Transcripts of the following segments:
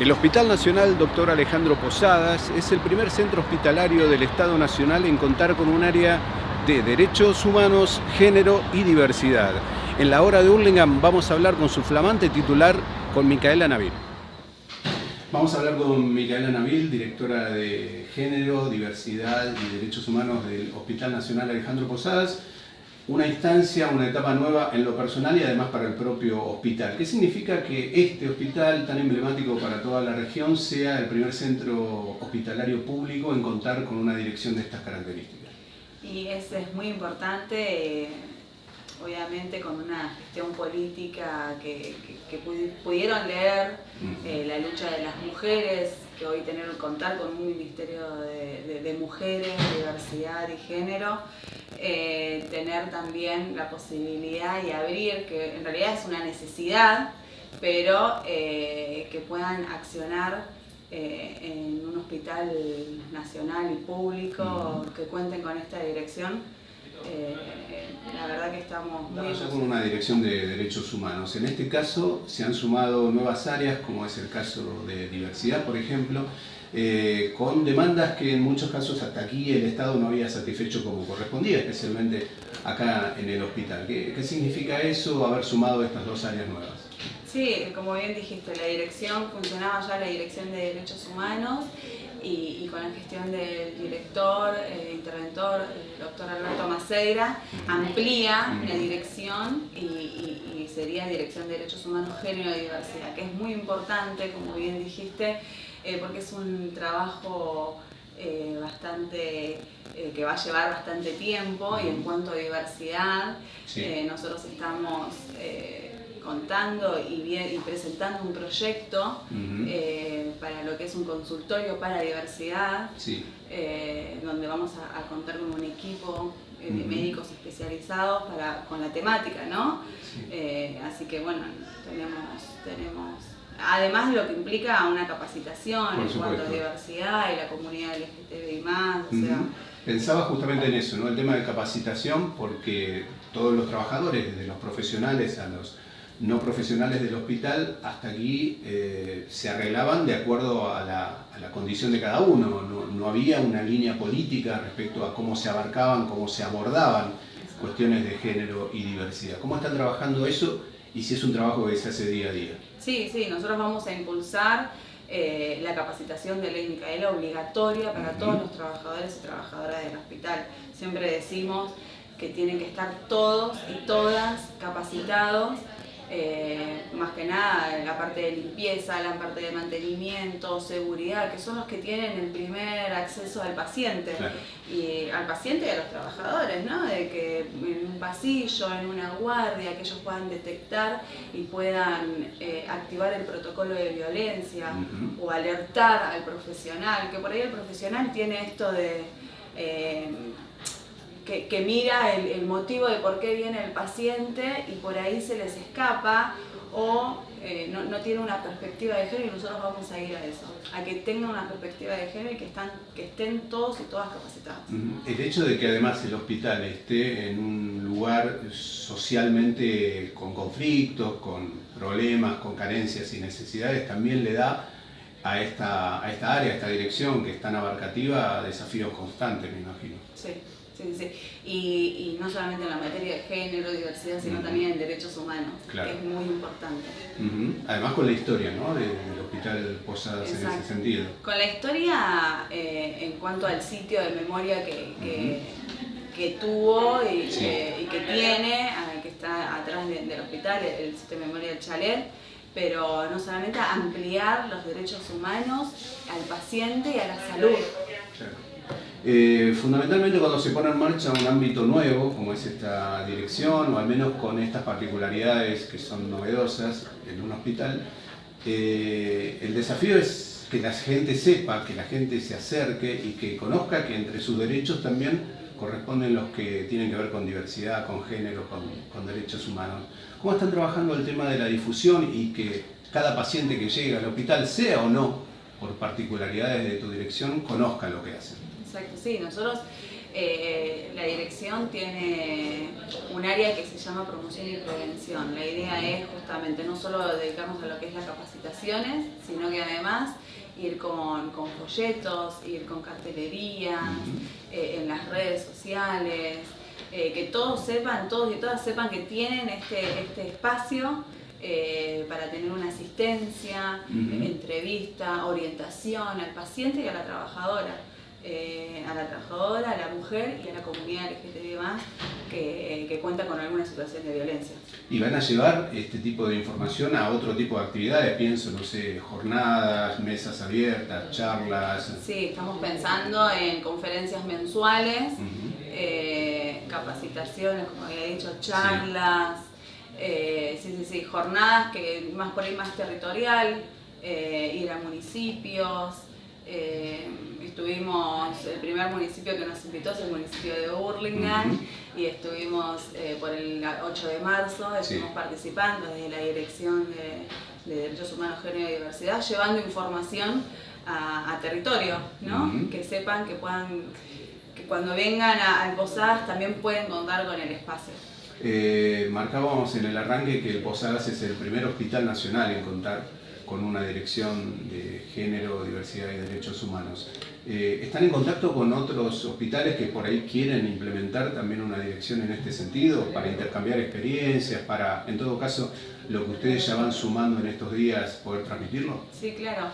El Hospital Nacional Dr. Alejandro Posadas es el primer centro hospitalario del Estado Nacional en contar con un área de derechos humanos, género y diversidad. En la hora de Hurlingham vamos a hablar con su flamante titular, con Micaela Navil. Vamos a hablar con Micaela Navil, directora de Género, Diversidad y Derechos Humanos del Hospital Nacional Alejandro Posadas una instancia, una etapa nueva en lo personal y además para el propio hospital. ¿Qué significa que este hospital tan emblemático para toda la región sea el primer centro hospitalario público en contar con una dirección de estas características? Y eso es muy importante, obviamente con una gestión política que, pudieron leer eh, la lucha de las mujeres, que hoy tener contar con un Ministerio de, Mujeres, Diversidad y Género, eh, tener también la posibilidad y abrir, que en realidad es una necesidad, pero eh, que puedan accionar eh, en un hospital nacional y público, que cuenten con esta dirección. La verdad que estamos muy... con una dirección de derechos humanos. En este caso se han sumado nuevas áreas, como es el caso de diversidad, por ejemplo, eh, con demandas que en muchos casos hasta aquí el Estado no había satisfecho como correspondía, especialmente acá en el hospital. ¿Qué, significa eso, haber sumado estas dos áreas nuevas? Sí, como bien dijiste, la dirección, funcionaba ya la Dirección de Derechos Humanos y, con la gestión del director, eh, interventor, el doctor Alberto Maceira, amplía la dirección y, sería Dirección de Derechos Humanos, Género y Diversidad, que es muy importante, como bien dijiste, eh, porque es un trabajo eh, bastante eh, que va a llevar bastante tiempo y en cuanto a diversidad, nosotros estamos contando y, presentando un proyecto para lo que es un consultorio para diversidad, donde vamos a, contar con un equipo de médicos especializados para, con la temática, ¿no? así que bueno, tenemos, tenemos además de lo que implica una capacitación en cuanto a diversidad y la comunidad LGTBI+, o sea... Pensaba justamente en eso, ¿no? el tema de capacitación, porque todos los trabajadores, desde los profesionales a los no profesionales del hospital, hasta aquí eh, se arreglaban de acuerdo a la, condición de cada uno, no, no, había una línea política respecto a cómo se abarcaban, cómo se abordaban cuestiones de género y diversidad. ¿Cómo están trabajando eso y si es un trabajo que se hace día a día. Sí, sí, nosotros vamos a impulsar eh, la capacitación de ley Micaela obligatoria para todos los trabajadores y trabajadoras del hospital. Siempre decimos que tienen que estar todos y todas capacitados eh, más que nada la parte de limpieza, la parte de mantenimiento, seguridad, que son los que tienen el primer acceso al paciente, y al paciente y a los trabajadores, ¿no? de que en un pasillo, en una guardia, que ellos puedan detectar y puedan eh, activar el protocolo de violencia o alertar al profesional, que por ahí el profesional tiene esto de... Eh, que, mira el, motivo de por qué viene el paciente y por ahí se les escapa o eh, no, tiene una perspectiva de género y nosotros vamos a ir a eso, a que tengan una perspectiva de género y que, están, que estén todos y todas capacitados. El hecho de que además el hospital esté en un lugar socialmente con conflictos, con problemas, con carencias y necesidades, también le da a esta, a esta área, a esta dirección que es tan abarcativa, desafíos constantes, me imagino. Sí. Sí, sí. Y, no solamente en la materia de género, diversidad, sino también en derechos humanos, que es muy importante. Además con la historia ¿no? del Hospital Posadas en ese sentido. Con la historia eh, en cuanto al sitio de memoria que, que, tuvo y, que, tiene, eh, que está atrás del hospital, el sitio de memoria del chalet, pero no solamente ampliar los derechos humanos al paciente y a la salud. Eh, fundamentalmente cuando se pone en marcha un ámbito nuevo, como es esta dirección, o al menos con estas particularidades que son novedosas en un hospital, eh, el desafío es que la gente sepa, que la gente se acerque y que conozca que entre sus derechos también corresponden los que tienen que ver con diversidad, con género, con, derechos humanos. ¿Cómo están trabajando el tema de la difusión y que cada paciente que llega al hospital, sea o no por particularidades de tu dirección, conozca lo que hacen? Exacto, sí, nosotros eh, la dirección tiene un área que se llama promoción y prevención. La idea es justamente no solo dedicarnos a lo que es las capacitaciones, sino que además ir con, folletos, ir con cartelería, eh, en las redes sociales, eh, que todos sepan, todos y todas sepan que tienen este, este espacio para tener una asistencia, entrevista, orientación al paciente y a la trabajadora. Eh, a la trabajadora, a la mujer y a la comunidad LGTB que, que cuenta con alguna situación de violencia. ¿Y van a llevar este tipo de información a otro tipo de actividades? Pienso, no sé, jornadas, mesas abiertas, charlas. Sí, estamos pensando en conferencias mensuales, eh, capacitaciones, como había dicho, charlas, eh, sí, sí, sí, jornadas que más por ahí más territorial, ir a municipios, eh, estuvimos, el primer municipio que nos invitó es el municipio de Burlingame y estuvimos eh, por el 8 de marzo, estuvimos participando desde la Dirección de, Derechos Humanos, Género y Diversidad, llevando información a, territorio, ¿no? que sepan que puedan, que cuando vengan a, Posadas también pueden contar con el espacio. Eh, marcábamos en el arranque que el Posadas es el primer hospital nacional en contar con una dirección de género, diversidad y derechos humanos. Eh, ¿Están en contacto con otros hospitales que por ahí quieren implementar también una dirección en este sentido, para intercambiar experiencias, para, en todo caso, lo que ustedes ya van sumando en estos días, poder transmitirlo? Sí, claro.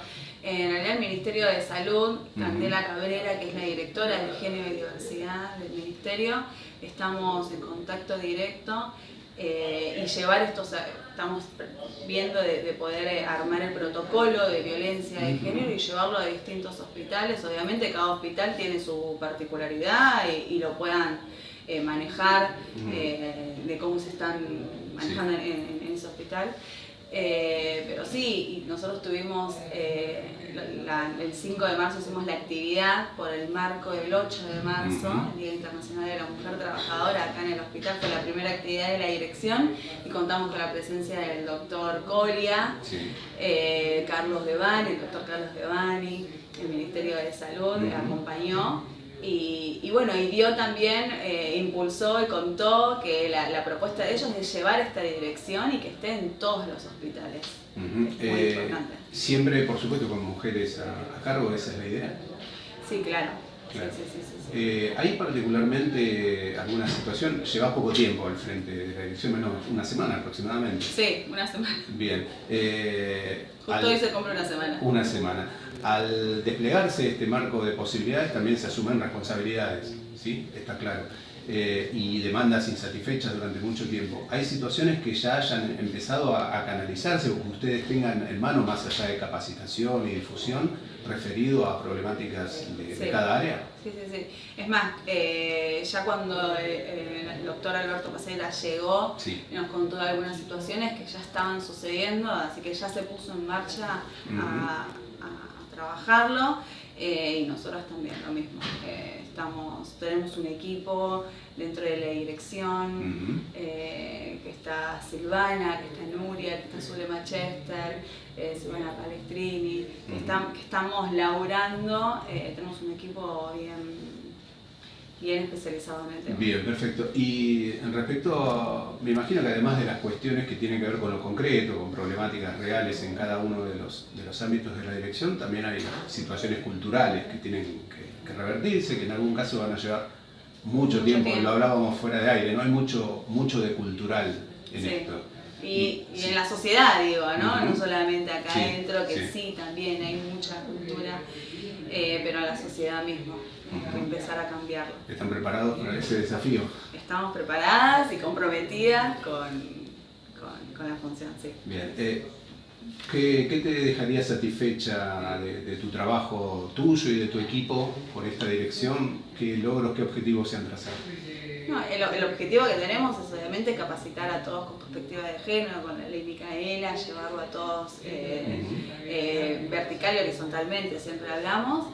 En realidad el Ministerio de Salud, Candela Cabrera, que es la directora de Género y Diversidad del Ministerio, estamos en contacto directo eh, y llevar estos, estamos viendo de, poder eh, armar el protocolo de violencia de género y llevarlo a distintos hospitales. Obviamente cada hospital tiene su particularidad y, lo puedan eh, manejar de cómo se están manejando en, ese hospital. Pero sí, nosotros tuvimos el 5 de marzo hicimos la actividad por el marco del 8 de marzo, el Día Internacional de la Mujer Trabajadora, acá en el hospital, fue la primera actividad de la dirección y contamos con la presencia del doctor Colia, eh, Carlos Devani, el doctor Carlos Devani, el Ministerio de Salud acompañó y, bueno, y dio también, eh, impulsó y contó que la, propuesta de ellos es llevar esta dirección y que esté en todos los hospitales. muy eh, importante. Siempre, por supuesto, con mujeres a, cargo, esa es la idea. Sí, claro. Eh, ¿Hay particularmente alguna situación? Llevas poco tiempo al frente de la dirección, menos una semana aproximadamente. Sí, una semana. Bien. Justo hoy se cumple una semana. Una semana. Al desplegarse este marco de posibilidades también se asumen responsabilidades, ¿sí? Está claro. Eh, y demandas insatisfechas durante mucho tiempo. ¿Hay situaciones que ya hayan empezado a, canalizarse o que ustedes tengan en mano más allá de capacitación y difusión referido a problemáticas de, cada área? Sí, sí, sí. Es más, eh, ya cuando eh, el doctor Alberto Pasera llegó, nos contó algunas situaciones que ya estaban sucediendo, así que ya se puso en marcha a trabajarlo eh, y nosotros también lo mismo. Eh, estamos, tenemos un equipo dentro de la dirección, eh, que está Silvana, que está Nuria, que está Zulema Chester, Silvana Palestrini, que, que, estamos laburando, tenemos un equipo bien bien especializado en el tema. Bien, perfecto. Y en respecto, me imagino que además de las cuestiones que tienen que ver con lo concreto, con problemáticas reales en cada uno de los, de los ámbitos de la dirección, también hay situaciones culturales que tienen que, revertirse, que en algún caso van a llevar mucho, tiempo, lo hablábamos fuera de aire, no hay mucho, mucho de cultural en esto. Y, en la sociedad, digo, ¿no? No solamente acá adentro, que sí. también hay mucha cultura, eh, pero en la sociedad mismo empezar a cambiarlo. ¿Están preparados para ese desafío? Estamos preparadas y comprometidas con, con, la función, sí. Bien. Eh, ¿qué, ¿qué, te dejaría satisfecha de, tu trabajo tuyo y de tu equipo por esta dirección? ¿Qué logros, qué objetivos se han trazado? No, el, objetivo que tenemos es obviamente capacitar a todos con perspectiva de género, con la ley Micaela, llevarlo a todos eh, eh, vertical y horizontalmente, siempre hablamos.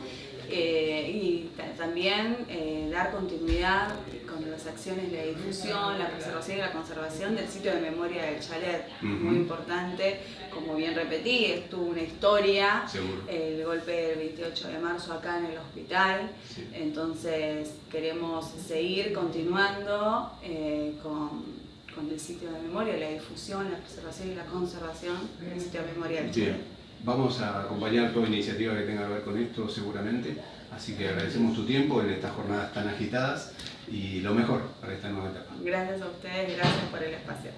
Eh, y también eh, dar continuidad con las acciones de difusión, la preservación y la conservación del sitio de memoria del chalet, muy importante, como bien repetí, estuvo una historia, el golpe del 28 de marzo acá en el hospital, entonces queremos seguir continuando eh, con, el sitio de memoria, la difusión, la preservación y la conservación del sitio de memoria del chalet. Vamos a acompañar toda iniciativa que tenga que ver con esto seguramente, así que agradecemos tu tiempo en estas jornadas tan agitadas y lo mejor para esta nueva etapa. Gracias a ustedes, gracias por el espacio.